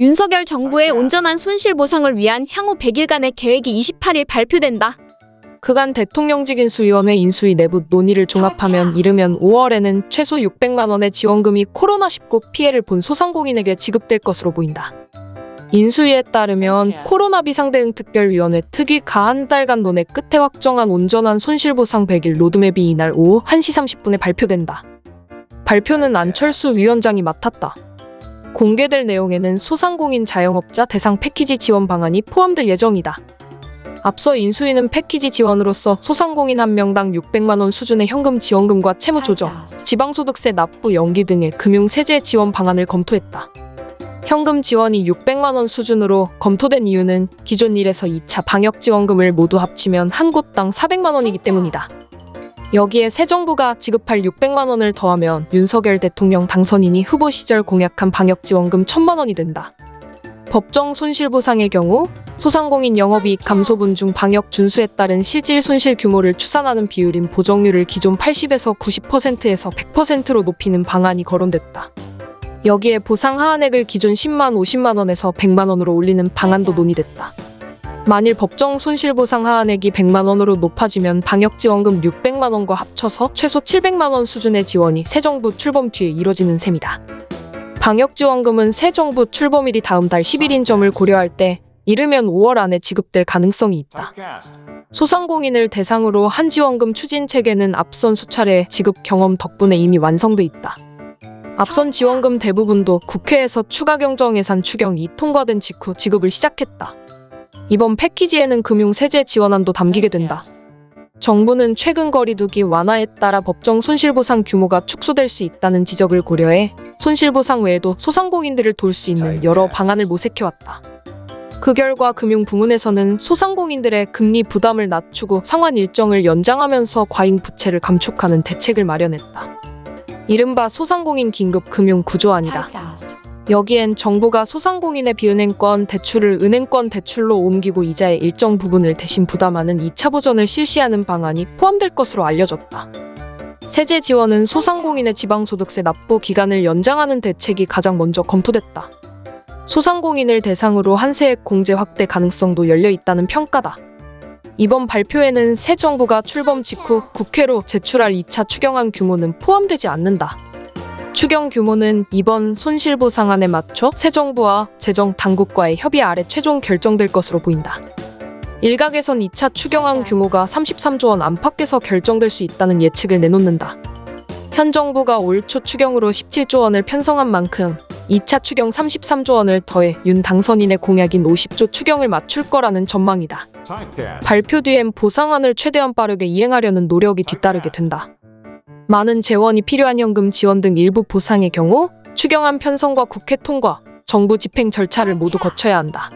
윤석열 정부의 온전한 손실 보상을 위한 향후 100일간의 계획이 28일 발표된다. 그간 대통령직 인수위원회 인수위 내부 논의를 종합하면 이르면 5월에는 최소 600만 원의 지원금이 코로나19 피해를 본 소상공인에게 지급될 것으로 보인다. 인수위에 따르면 코로나 비상대응 특별위원회 특위 가 한 달간 논의 끝에 확정한 온전한 손실보상 100일 로드맵이 이날 오후 1시 30분에 발표된다. 발표는 안철수 위원장이 맡았다. 공개될 내용에는 소상공인 자영업자 대상 패키지 지원 방안이 포함될 예정이다. 앞서 인수위는 패키지 지원으로서 소상공인 한 명당 600만 원 수준의 현금 지원금과 채무 조정, 지방소득세 납부 연기 등의 금융 세제 지원 방안을 검토했다. 현금 지원이 600만 원 수준으로 검토된 이유는 기존 1에서 2차 방역 지원금을 모두 합치면 한 곳당 400만 원이기 때문이다. 여기에 새 정부가 지급할 600만 원을 더하면 윤석열 대통령 당선인이 후보 시절 공약한 방역 지원금 1000만 원이 된다. 법정 손실보상의 경우 소상공인 영업이익 감소분 중 방역 준수에 따른 실질 손실 규모를 추산하는 비율인 보정률을 기존 80에서 90%에서 100%로 높이는 방안이 거론됐다. 여기에 보상 하한액을 기존 10만 50만 원에서 100만 원으로 올리는 방안도 논의됐다. 만일 법정 손실보상 하한액이 100만 원으로 높아지면 방역지원금 600만 원과 합쳐서 최소 700만 원 수준의 지원이 새 정부 출범 뒤에 이뤄지는 셈이다. 방역지원금은 새 정부 출범일이 다음 달 10일인 점을 고려할 때 이르면 5월 안에 지급될 가능성이 있다. 소상공인을 대상으로 한 지원금 추진 체계는 앞선 수차례 지급 경험 덕분에 이미 완성돼 있다. 앞선 지원금 대부분도 국회에서 추가 경정 예산 추경이 통과된 직후 지급을 시작했다. 이번 패키지에는 금융 세제 지원안도 담기게 된다. 정부는 최근 거리두기 완화에 따라 법정 손실보상 규모가 축소될 수 있다는 지적을 고려해 손실보상 외에도 소상공인들을 도울 수 있는 여러 방안을 모색해왔다. 그 결과 금융 부문에서는 소상공인들의 금리 부담을 낮추고 상환 일정을 연장하면서 과잉 부채를 감축하는 대책을 마련했다. 이른바 소상공인 긴급 금융 구조안이다. 여기엔 정부가 소상공인의 비은행권 대출을 은행권 대출로 옮기고 이자의 일정 부분을 대신 부담하는 2차 보전을 실시하는 방안이 포함될 것으로 알려졌다. 세제 지원은 소상공인의 지방소득세 납부 기간을 연장하는 대책이 가장 먼저 검토됐다. 소상공인을 대상으로 한세액 공제 확대 가능성도 열려 있다는 평가다. 이번 발표에는 새 정부가 출범 직후 국회로 제출할 2차 추경안 규모는 포함되지 않는다. 추경 규모는 이번 손실보상안에 맞춰 새 정부와 재정 당국과의 협의 아래 최종 결정될 것으로 보인다. 일각에선 2차 추경안 규모가 33조 원 안팎에서 결정될 수 있다는 예측을 내놓는다. 현 정부가 올 초 추경으로 17조 원을 편성한 만큼 2차 추경 33조 원을 더해 윤 당선인의 공약인 50조 추경을 맞출 거라는 전망이다. 발표 뒤엔 보상안을 최대한 빠르게 이행하려는 노력이 뒤따르게 된다. 많은 재원이 필요한 현금 지원 등 일부 보상의 경우 추경안 편성과 국회 통과, 정부 집행 절차를 모두 거쳐야 한다.